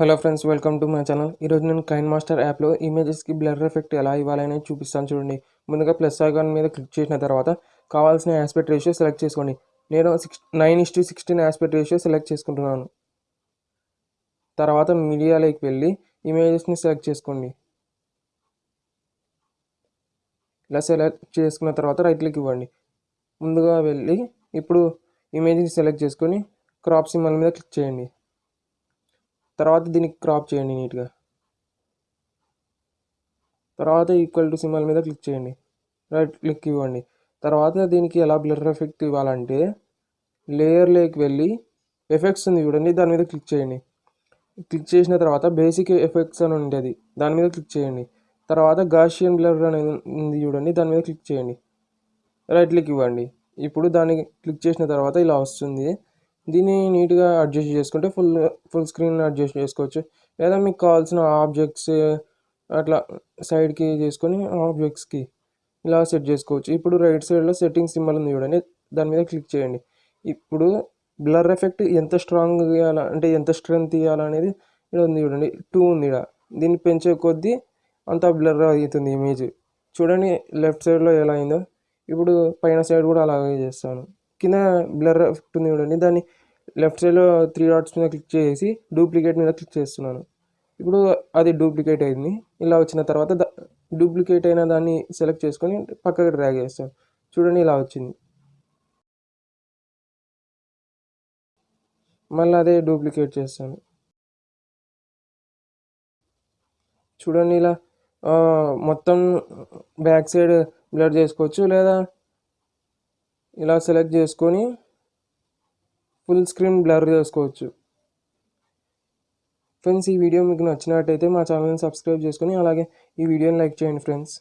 Hello friends welcome to my channel. ఈరోజు నేను Kine master యాప్లో ఇమేజెస్కి బ్లర్ ఎఫెక్ట్ ఎలా ఇవ్వాలని చూపిస్తాను చూడండి. ముందుగా ప్లస్ ఐకాన్ మీద క్లిక్ చేసిన తర్వాత కావాల్సిన ఆస్పెక్ట్ రేషియో సెలెక్ట్ చేసుకోండి. నేను six nine is sixteen aspect ratio select చేసుకుంటున్నాను. తర్వాత మీడియాలోకి వెళ్ళి ఇమేజెస్ని సెలెక్ట్ చేసుకోండి. ఇలా సెలెక్ట్ చేసుకున్న తర్వాత రైట్ క్లిక్ ఇవ్వండి. ముందుగా వెళ్ళి ఇప్పుడు ఇమేజ్ని సెలెక్ట్ చేసుకొని క్రాప్ సింబల్ మీద క్లిక్ చేయండి. తర్వాత దీనికి క్రాప్ చేయండి నీట్గా తర్వాత ఈక్వల్ టు సింబల్ మీద క్లిక్ చేయండి. రైట్ క్లిక్ ఇవ్వండి. తర్వాత దీనికి ఎలా బ్లర్ ఎఫెక్ట్ ఇవ్వాలంటే లేయర్లోకి వెళ్ళి ఎఫెక్ట్స్ ఉంది చూడండి దాని మీద క్లిక్ చేయండి. క్లిక్ చేసిన తర్వాత బేసిక్ ఎఫెక్ట్స్ అని ఉంటుంది దాని మీద క్లిక్ చేయండి. తర్వాత గాషియన్ బ్లర్ అనేది ఉంది చూడండి దాని మీద క్లిక్ చేయండి. రైట్ క్లిక్ ఇవ్వండి. ఇప్పుడు దాన్ని క్లిక్ చేసిన తర్వాత ఇలా వస్తుంది. దీన్ని నీట్గా అడ్జస్ట్ చేసుకుంటే ఫుల్ ఫుల్ స్క్రీన్ అడ్జస్ట్ చేసుకోవచ్చు. లేదా మీకు కావాల్సిన ఆబ్జెక్ట్స్ అట్లా సైడ్కి చేసుకొని ఆబ్జెక్ట్స్కి ఇలా సెట్ చేసుకోవచ్చు. ఇప్పుడు రైట్ సైడ్లో సెట్టింగ్ సింబల్ ఉంది చూడండి. దాని మీద క్లిక్ చేయండి. ఇప్పుడు బ్లర్ ఎఫెక్ట్ ఎంత స్ట్రాంగ్ ఇవ్వాలా అంటే ఎంత స్ట్రెంత్ ఇవ్వాలనేది ఇక్కడ ఉంది చూడండి. టూ ఉంది ఇక్కడ. దీన్ని పెంచే కొద్దీ అంత బ్లర్ అవుతుంది ఇమేజ్. చూడండి లెఫ్ట్ సైడ్లో ఎలా అయిందో. ఇప్పుడు పైన సైడ్ కూడా అలాగే చేస్తాను. కింద బ్లర్ ఎఫెక్ట్ ఉంది చూడండి. దాన్ని లెఫ్ట్ సైడ్లో త్రీ డాట్స్ మీద క్లిక్ చేసి డూప్లికేట్ మీద క్లిక్ చేస్తున్నాను. ఇప్పుడు అది డూప్లికేట్ అయింది. ఇలా వచ్చిన తర్వాత డూప్లికేట్ అయిన దాన్ని సెలెక్ట్ చేసుకొని పక్కకి డ్రాగ్ చేస్తాను. చూడండి ఇలా వచ్చింది. మళ్ళీ అదే డూప్లికేట్ చేస్తాను. చూడండి ఇలా మొత్తం బ్యాక్ సైడ్ బ్లర్ చేసుకోవచ్చు లేదా? ఇలా సెలెక్ట్ చేసుకొని ఫుల్ స్క్రీన్ బ్లర్ చేసుకోవచ్చు. ఫ్రెండ్స్ ఈ వీడియో మీకు నచ్చినట్టయితే మా ఛానల్ని సబ్స్క్రైబ్ చేసుకొని అలాగే ఈ వీడియోని లైక్ చేయండి ఫ్రెండ్స్